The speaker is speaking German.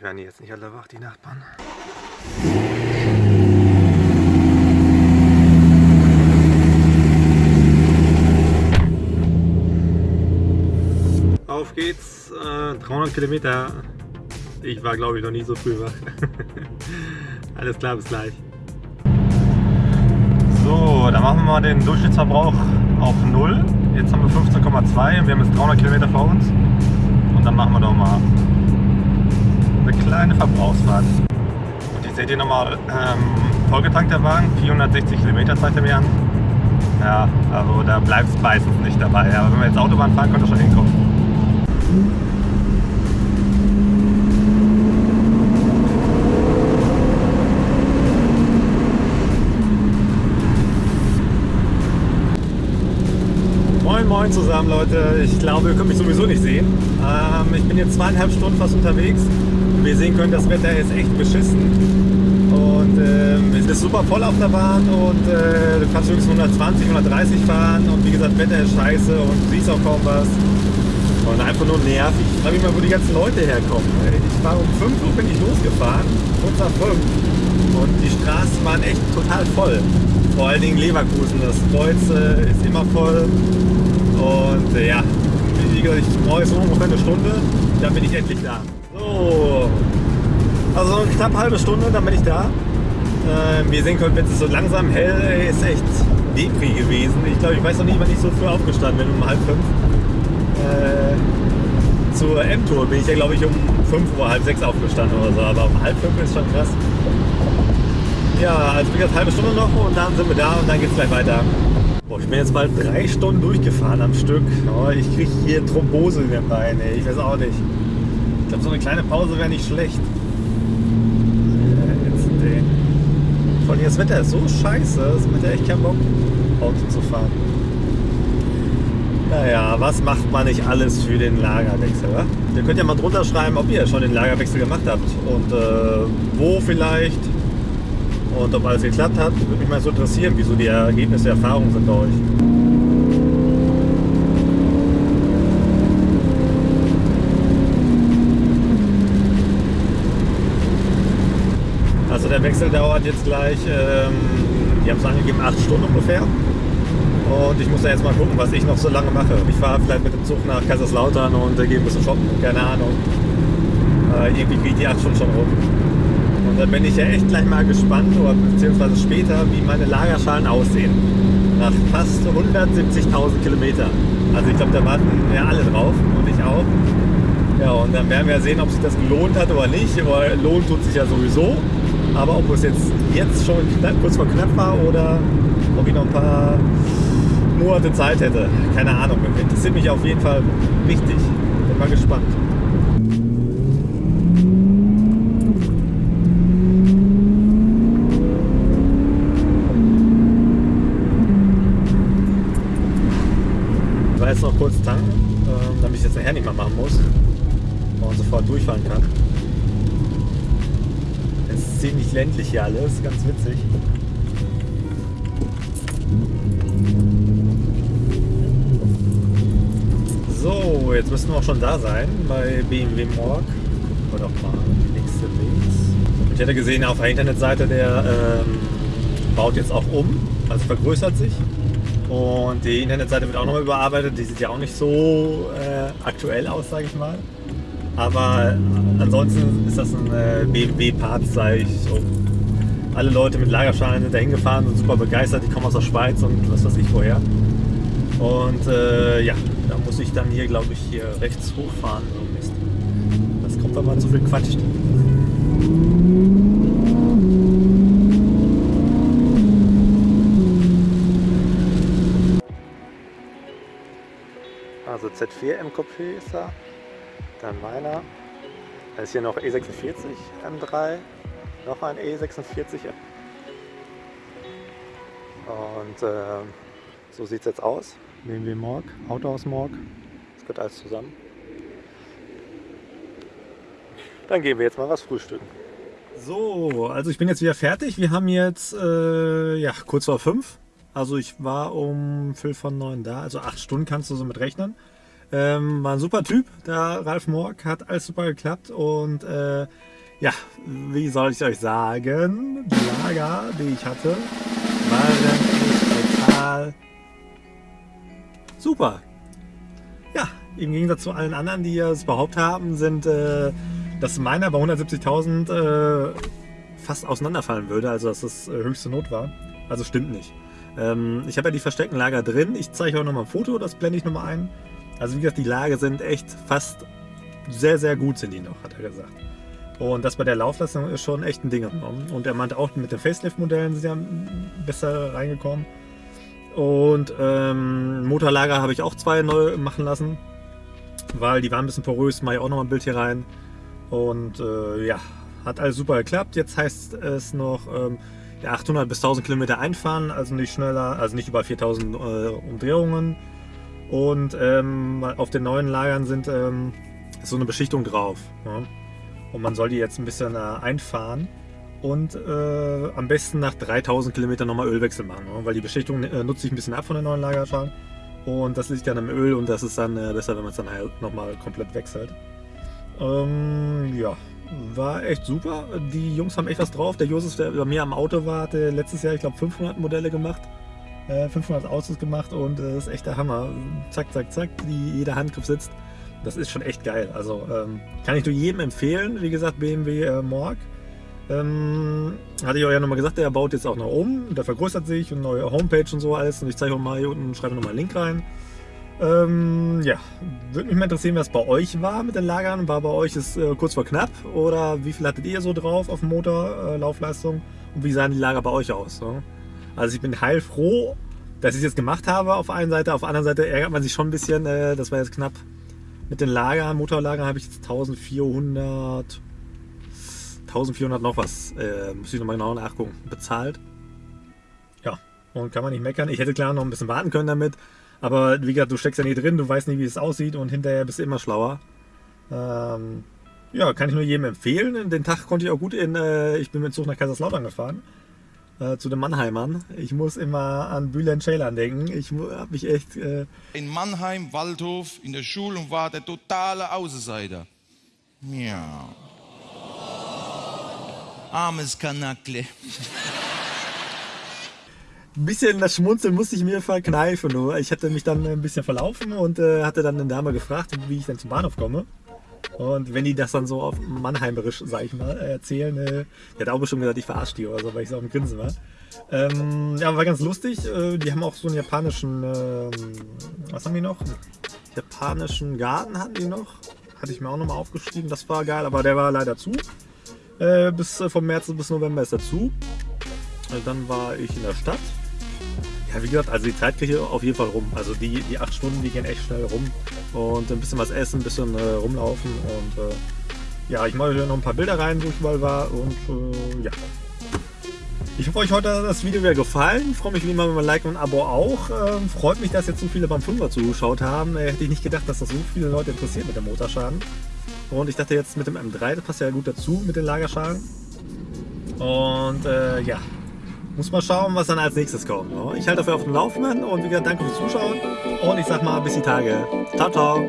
Werden jetzt nicht alle wach, die Nachbarn. Auf geht's, äh, 300 Kilometer. Ich war glaube ich noch nie so früh wach. Alles klar, bis gleich. So, dann machen wir mal den Durchschnittsverbrauch auf 0. Jetzt haben wir 15,2 und wir haben jetzt 300 Kilometer vor uns. Und dann machen wir doch mal eine kleine Verbrauchsfahrt. Und die seht ihr nochmal ähm, vollgetankt der Wagen, 460 Kilometer zeigt er mir an. Ja, also da bleibt es meistens nicht dabei. Aber wenn wir jetzt Autobahn fahren, könnte schon hinkommen. Moin Moin zusammen Leute, ich glaube ihr könnt mich sowieso nicht sehen. Ähm, ich bin jetzt zweieinhalb Stunden fast unterwegs. Ihr sehen könnt, das Wetter ist echt beschissen. Und ähm, es ist super voll auf der Bahn und äh, du kannst höchstens 120, 130 fahren und wie gesagt, Wetter ist scheiße und du siehst auch kaum was. Und einfach nur nervig. Ich frage mich mal, wo die ganzen Leute herkommen. Ich war um 5 Uhr bin ich losgefahren, kurz nach 5. Und die Straßen waren echt total voll. Vor allen Dingen Leverkusen. Das Kreuz äh, ist immer voll. Und äh, ja, wie gesagt, ich brauche jetzt ungefähr eine Stunde. Dann bin ich endlich da. So, also eine knapp halbe Stunde, dann bin ich da. Äh, wie ihr sehen könnt, wird es so langsam hell. Ist echt Depri gewesen. Ich glaube, ich weiß noch nicht, wann ich so früh aufgestanden bin, um halb fünf. Äh, zur M-Tour bin ich ja, glaube ich, um 5 Uhr, halb sechs aufgestanden oder so. Aber um halb fünf ist schon krass. Ja, also wie gesagt, halbe Stunde noch und dann sind wir da und dann geht es gleich weiter. Boah, ich bin jetzt bald drei Stunden durchgefahren am Stück. Oh, ich kriege hier Thrombose in den Beinen. Ich weiß auch nicht. Ich glaube, so eine kleine Pause wäre nicht schlecht. Äh, jetzt, ey. Allem das Wetter ist so scheiße, es macht ja echt keinen Bock, Auto zu fahren. Naja, was macht man nicht alles für den Lagerwechsel? Wa? Ihr könnt ja mal drunter schreiben, ob ihr schon den Lagerwechsel gemacht habt und äh, wo vielleicht und ob alles geklappt hat. Würde mich mal so interessieren, wieso die Ergebnisse, die Erfahrungen sind bei euch. Also der Wechsel dauert jetzt gleich, ähm, die haben es angegeben, 8 Stunden ungefähr. Und ich muss da jetzt mal gucken, was ich noch so lange mache. Ich fahre vielleicht mit dem Zug nach Kaiserslautern und äh, gehe ein bisschen shoppen, keine Ahnung. Äh, irgendwie geht die 8 Stunden schon rum. Und dann bin ich ja echt gleich mal gespannt, oder beziehungsweise später, wie meine Lagerschalen aussehen. Nach fast 170.000 Kilometer. Also ich glaube, da warten ja alle drauf und ich auch. Ja, und dann werden wir sehen, ob sich das gelohnt hat oder nicht. Aber lohnt tut sich ja sowieso. Aber ob es jetzt, jetzt schon knapp, kurz vor knapp war oder ob ich noch ein paar Monate Zeit hätte. Keine Ahnung. Interessiert mich auf jeden Fall richtig. Bin mal gespannt. Ich war jetzt noch kurz tanken, ähm, damit ich jetzt nachher nicht mehr machen muss und sofort durchfahren kann. Ziemlich ländlich hier alles, ganz witzig. So, jetzt müssten wir auch schon da sein bei BMW Morg. Wir doch mal nächste links. Ich hätte gesehen auf der Internetseite, der ähm, baut jetzt auch um, also vergrößert sich. Und die Internetseite wird auch nochmal überarbeitet. Die sieht ja auch nicht so äh, aktuell aus, sage ich mal. Aber ansonsten ist das ein äh, BMW-Part, sage ich. So. Alle Leute mit Lagerschalen sind da hingefahren, sind super begeistert. Die kommen aus der Schweiz und was weiß ich woher. Und äh, ja, da muss ich dann hier, glaube ich, hier rechts hochfahren. Mist. Das kommt, man so viel quatscht. Also Z4 M-Coupé ist da. Dann meiner. Da ist hier noch E46 M3. Noch ein E46 M. Und äh, so sieht es jetzt aus. BMW Morg, Autohaus Morg. Das gehört alles zusammen. Dann gehen wir jetzt mal was frühstücken. So, also ich bin jetzt wieder fertig. Wir haben jetzt äh, ja, kurz vor fünf. Also ich war um Viertel von neun da. Also acht Stunden kannst du so mit rechnen. Ähm, war ein super Typ, der Ralf Morg, hat alles super geklappt und äh, ja, wie soll ich euch sagen, die Lager, die ich hatte, waren total super. Ja, im Gegensatz zu allen anderen, die es behauptet haben, sind, äh, dass meiner bei 170.000 äh, fast auseinanderfallen würde, also dass das äh, höchste Not war. Also stimmt nicht. Ähm, ich habe ja die versteckten Lager drin. Ich zeige euch nochmal ein Foto, das blende ich nochmal ein. Also wie gesagt, die Lager sind echt fast sehr, sehr gut sind die noch, hat er gesagt. Und das bei der Laufleistung ist schon echt ein Ding. Und er meinte auch, mit den Facelift-Modellen sind ja besser reingekommen. Und ähm, Motorlager habe ich auch zwei neu machen lassen, weil die waren ein bisschen porös. Mache ich auch noch mal ein Bild hier rein. Und äh, ja, hat alles super geklappt. Jetzt heißt es noch ähm, ja, 800 bis 1000 Kilometer einfahren, also nicht schneller, also nicht über 4000 äh, Umdrehungen. Und ähm, auf den neuen Lagern sind ähm, so eine Beschichtung drauf. Ja. Und man soll die jetzt ein bisschen äh, einfahren und äh, am besten nach 3000 Kilometern nochmal Ölwechsel machen, ne? weil die Beschichtung äh, nutzt sich ein bisschen ab von den neuen Lagerschalen und das liegt dann im Öl und das ist dann äh, besser, wenn man es dann halt nochmal komplett wechselt. Ähm, ja, war echt super. Die Jungs haben echt was drauf. Der Josef, der bei mir am Auto war, hatte letztes Jahr, ich glaube, 500 Modelle gemacht. 500 äh, Autos gemacht und das ist echt der Hammer. Zack, zack, zack, wie jeder Handgriff sitzt. Das ist schon echt geil. Also ähm, kann ich nur jedem empfehlen. Wie gesagt, BMW äh, Morg. Ähm, hatte ich euch ja nochmal gesagt, der baut jetzt auch noch um. Der vergrößert sich und neue Homepage und so alles. Und ich zeige euch mal hier unten, schreibe nochmal einen Link rein. Ähm, ja, würde mich mal interessieren, was bei euch war mit den Lagern. War bei euch es äh, kurz vor knapp? Oder wie viel hattet ihr so drauf auf Motor, äh, Laufleistung? Und wie sahen die Lager bei euch aus? Ne? Also ich bin heilfroh, dass ich es jetzt gemacht habe auf einer Seite. Auf der anderen Seite ärgert man sich schon ein bisschen. Äh, das war jetzt knapp mit den Lagern, Motorlagern habe ich jetzt 1400, 1400 noch was, äh, muss ich nochmal genau nachgucken, bezahlt. Ja, und kann man nicht meckern. Ich hätte klar noch ein bisschen warten können damit, aber wie gesagt, du steckst ja nie drin, du weißt nicht, wie es aussieht und hinterher bist du immer schlauer. Ähm, ja, kann ich nur jedem empfehlen. Den Tag konnte ich auch gut in, äh, ich bin mit dem Zug nach Kaiserslautern gefahren äh, zu den Mannheimern. Ich muss immer an Bülent Ceylan denken. Ich habe mich echt... Äh in Mannheim, Waldhof, in der Schule war der totale Außenseiter. Ja. Armes Kanackle. Ein bisschen das Schmunzeln musste ich mir verkneifen. Nur. Ich hatte mich dann ein bisschen verlaufen und äh, hatte dann eine Dame gefragt, wie ich denn zum Bahnhof komme. Und wenn die das dann so auf Mannheimerisch, sag ich mal, erzählen, äh, die hat auch bestimmt gesagt, ich verarsche die oder so, weil ich so auf dem Grinsen war. Ähm, ja, war ganz lustig. Äh, die haben auch so einen japanischen, äh, was haben die noch? Japanischen Garten hatten die noch. Hatte ich mir auch nochmal aufgeschrieben. Das war geil, aber der war leider zu. Äh, bis äh, vom März bis November ist er zu. Äh, dann war ich in der Stadt. Ja, wie gesagt, also die Zeit kriege ich auf jeden Fall rum. Also die, die acht Stunden, die gehen echt schnell rum. Und ein bisschen was essen, ein bisschen äh, rumlaufen. Und äh, ja, ich mache noch ein paar Bilder rein, wo ich mal war. Und äh, ja. Ich hoffe, euch heute das Video wieder gefallen. Freue mich wie immer über ein Like und ein Abo auch. Ähm, freut mich, dass jetzt so viele beim 5er zugeschaut haben. Äh, hätte ich nicht gedacht, dass das so viele Leute interessiert mit dem Motorschaden. Und ich dachte jetzt mit dem M3, das passt ja gut dazu mit den Lagerschalen. Und äh, ja, muss mal schauen, was dann als nächstes kommt. Ne? Ich halte dafür auf dem Laufenden und wie gesagt, danke fürs Zuschauen und ich sag mal bis die Tage. Ciao, ciao.